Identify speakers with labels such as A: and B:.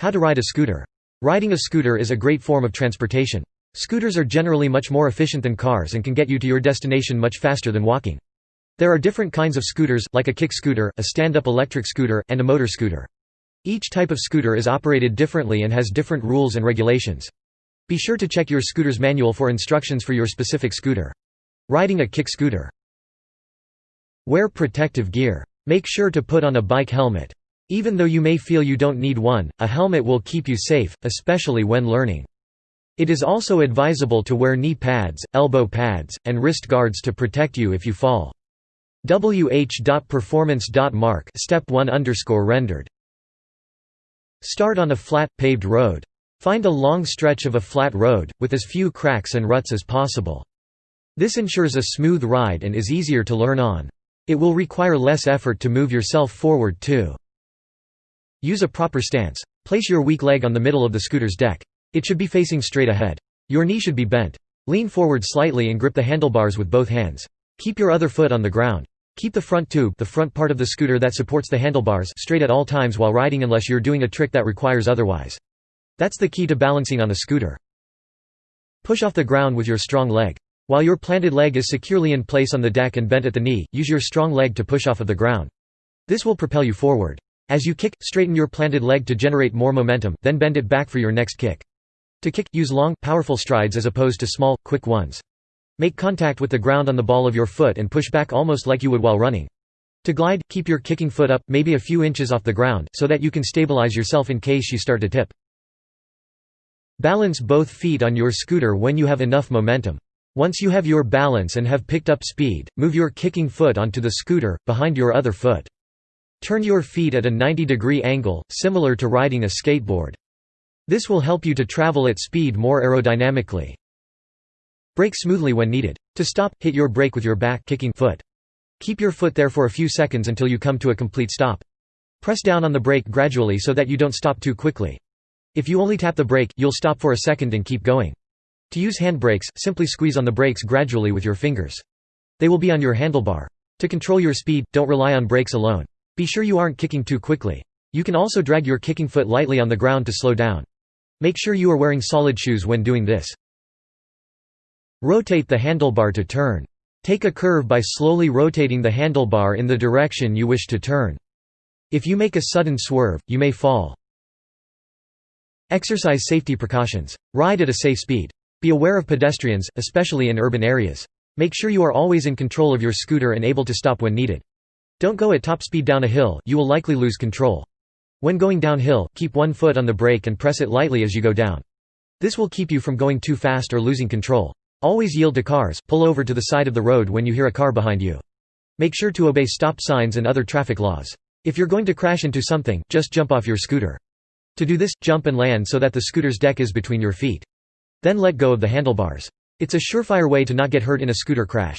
A: How to ride a scooter. Riding a scooter is a great form of transportation. Scooters are generally much more efficient than cars and can get you to your destination much faster than walking. There are different kinds of scooters, like a kick scooter, a stand-up electric scooter, and a motor scooter. Each type of scooter is operated differently and has different rules and regulations. Be sure to check your scooter's manual for instructions for your specific scooter. Riding a kick scooter. Wear protective gear. Make sure to put on a bike helmet. Even though you may feel you don't need one, a helmet will keep you safe, especially when learning. It is also advisable to wear knee pads, elbow pads, and wrist guards to protect you if you fall. wh.performance.mark step 1 underscore rendered. Start on a flat, paved road. Find a long stretch of a flat road, with as few cracks and ruts as possible. This ensures a smooth ride and is easier to learn on. It will require less effort to move yourself forward too. Use a proper stance. Place your weak leg on the middle of the scooter's deck. It should be facing straight ahead. Your knee should be bent. Lean forward slightly and grip the handlebars with both hands. Keep your other foot on the ground. Keep the front tube the front part of the scooter that supports the handlebars straight at all times while riding unless you're doing a trick that requires otherwise. That's the key to balancing on a scooter. Push off the ground with your strong leg. While your planted leg is securely in place on the deck and bent at the knee, use your strong leg to push off of the ground. This will propel you forward. As you kick, straighten your planted leg to generate more momentum, then bend it back for your next kick. To kick, use long, powerful strides as opposed to small, quick ones. Make contact with the ground on the ball of your foot and push back almost like you would while running. To glide, keep your kicking foot up, maybe a few inches off the ground, so that you can stabilize yourself in case you start to tip. Balance both feet on your scooter when you have enough momentum. Once you have your balance and have picked up speed, move your kicking foot onto the scooter, behind your other foot. Turn your feet at a 90 degree angle, similar to riding a skateboard. This will help you to travel at speed more aerodynamically. Brake smoothly when needed. To stop, hit your brake with your back kicking foot. Keep your foot there for a few seconds until you come to a complete stop. Press down on the brake gradually so that you don't stop too quickly. If you only tap the brake, you'll stop for a second and keep going. To use hand brakes, simply squeeze on the brakes gradually with your fingers. They will be on your handlebar. To control your speed, don't rely on brakes alone. Be sure you aren't kicking too quickly. You can also drag your kicking foot lightly on the ground to slow down. Make sure you are wearing solid shoes when doing this. Rotate the handlebar to turn. Take a curve by slowly rotating the handlebar in the direction you wish to turn. If you make a sudden swerve, you may fall. Exercise safety precautions. Ride at a safe speed. Be aware of pedestrians, especially in urban areas. Make sure you are always in control of your scooter and able to stop when needed. Don't go at top speed down a hill, you will likely lose control. When going downhill, keep one foot on the brake and press it lightly as you go down. This will keep you from going too fast or losing control. Always yield to cars, pull over to the side of the road when you hear a car behind you. Make sure to obey stop signs and other traffic laws. If you're going to crash into something, just jump off your scooter. To do this, jump and land so that the scooter's deck is between your feet. Then let go of the handlebars. It's a surefire way to not get hurt in a scooter crash.